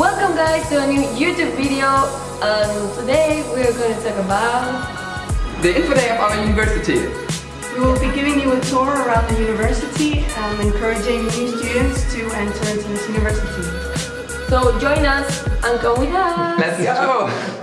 Welcome guys to a new YouTube video and today we're going to talk about the info day of our university. We will be giving you a tour around the university and encouraging new students to enter into this university. So join us and come with us! Let's go!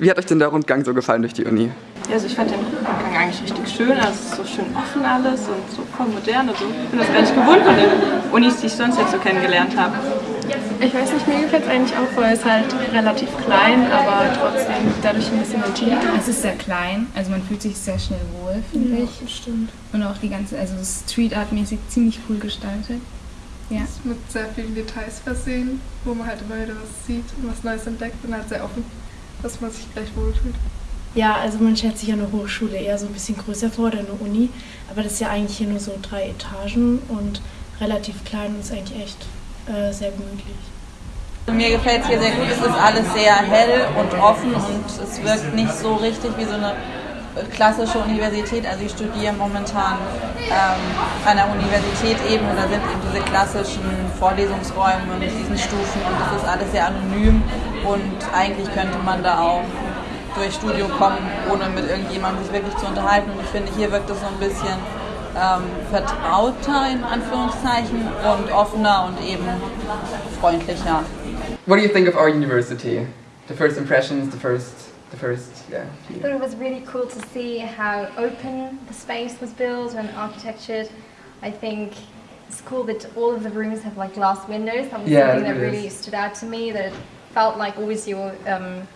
Wie hat euch denn der Rundgang so gefallen durch die Uni? also ich fand den Rundgang eigentlich richtig schön. Also es ist so schön offen alles und so voll modern und so. Ich bin das gar nicht gewohnt von den Unis, die ich sonst jetzt so kennengelernt habe. Ich weiß nicht, mir gefällt es eigentlich auch, weil es halt relativ klein, aber trotzdem dadurch ein bisschen intimer. Es ist sehr klein, also man fühlt sich sehr schnell wohl, finde ja, ich. stimmt. Und auch die ganze, also Street Art mäßig ziemlich cool gestaltet. Ja. Es ist mit sehr vielen Details versehen, wo man halt immer wieder was sieht und was Neues entdeckt und halt sehr offen dass man sich gleich wohlfühlt. Ja, also man stellt sich ja eine Hochschule eher so ein bisschen größer vor oder eine Uni, aber das ist ja eigentlich hier nur so drei Etagen und relativ klein und ist eigentlich echt äh, sehr gemütlich. Mir gefällt es hier sehr gut, es ist alles sehr hell und offen und es wirkt nicht so richtig wie so eine klassische Universität. Also ich studiere momentan ähm, an der Universität eben und da sind eben diese klassischen Vorlesungsräume mit diesen Stufen und das ist alles sehr anonym und eigentlich könnte man da auch durch Studio kommen, ohne mit irgendjemandem sich wirklich zu unterhalten. Und ich finde, hier wirkt es so ein bisschen ähm, vertrauter in Anführungszeichen und offener und eben freundlicher. What do you think of our university? The first impressions, the first the first, yeah. I thought it was really cool to see how open the space was built and architectured. I think it's cool that all of the rooms have like glass windows. That was yeah, something that really stood out to me. That it felt like always you're um,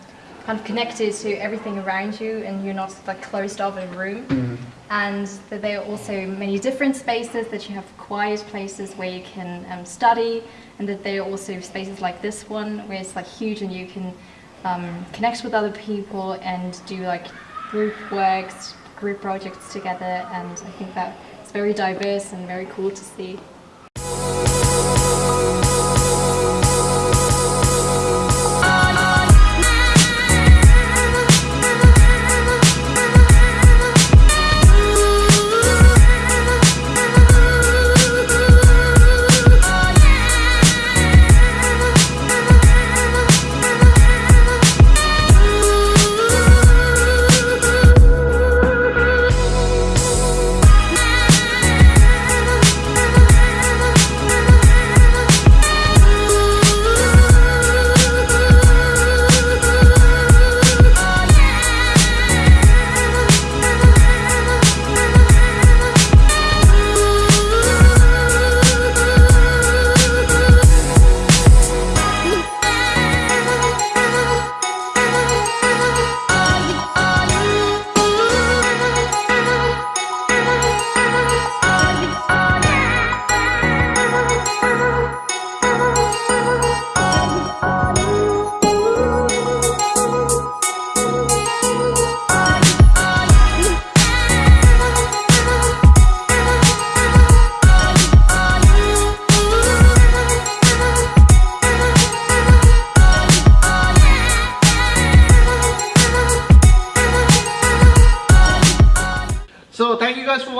kind of connected to everything around you and you're not like closed off in a room. Mm. And that there are also many different spaces that you have quiet places where you can um, study and that there are also spaces like this one where it's like huge and you can um, connect with other people and do like group works, group projects together and I think that it's very diverse and very cool to see.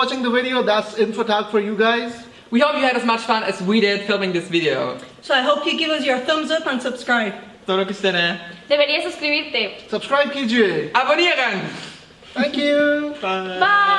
watching the video. That's InfoTalk for you guys. We hope you had as much fun as we did filming this video. So I hope you give us your thumbs up and subscribe. Spero que estará. Deberías suscribirte. Subscribe कीजिए. Abonnieren! Thank you. Bye. Bye!